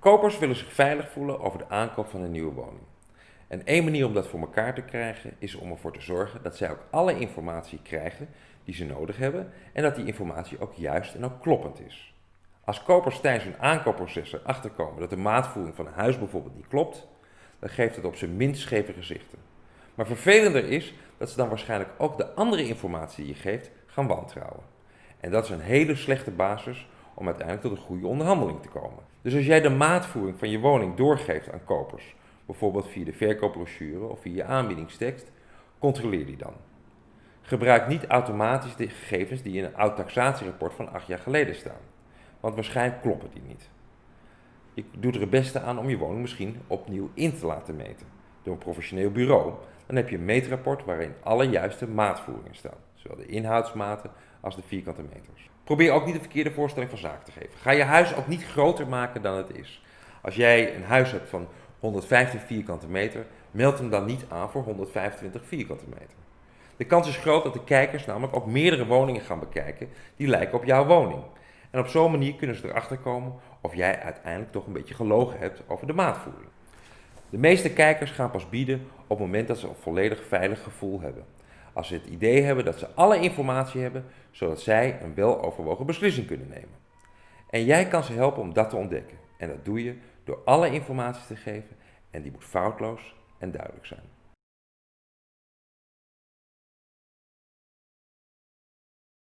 Kopers willen zich veilig voelen over de aankoop van een nieuwe woning. En één manier om dat voor elkaar te krijgen is om ervoor te zorgen dat zij ook alle informatie krijgen die ze nodig hebben en dat die informatie ook juist en ook kloppend is. Als kopers tijdens hun aankoopproces erachter komen dat de maatvoering van een huis bijvoorbeeld niet klopt, dan geeft het op zijn minst scheve gezichten. Maar vervelender is dat ze dan waarschijnlijk ook de andere informatie die je geeft gaan wantrouwen. En dat is een hele slechte basis om uiteindelijk tot een goede onderhandeling te komen. Dus als jij de maatvoering van je woning doorgeeft aan kopers, bijvoorbeeld via de verkoopbrochure of via je aanbiedingstekst, controleer die dan. Gebruik niet automatisch de gegevens die in een oud taxatierapport van acht jaar geleden staan, want waarschijnlijk kloppen die niet. Je doet er het beste aan om je woning misschien opnieuw in te laten meten door een professioneel bureau. Dan heb je een meetrapport waarin alle juiste maatvoeringen staan, zowel de inhoudsmaten als de vierkante meters. Probeer ook niet de verkeerde voorstelling van zaken te geven. Ga je huis ook niet groter maken dan het is. Als jij een huis hebt van 115 vierkante meter, meld hem dan niet aan voor 125 vierkante meter. De kans is groot dat de kijkers namelijk ook meerdere woningen gaan bekijken die lijken op jouw woning. En op zo'n manier kunnen ze erachter komen of jij uiteindelijk toch een beetje gelogen hebt over de maatvoering. De meeste kijkers gaan pas bieden op het moment dat ze een volledig veilig gevoel hebben. Als ze het idee hebben dat ze alle informatie hebben, zodat zij een weloverwogen beslissing kunnen nemen. En jij kan ze helpen om dat te ontdekken. En dat doe je door alle informatie te geven en die moet foutloos en duidelijk zijn.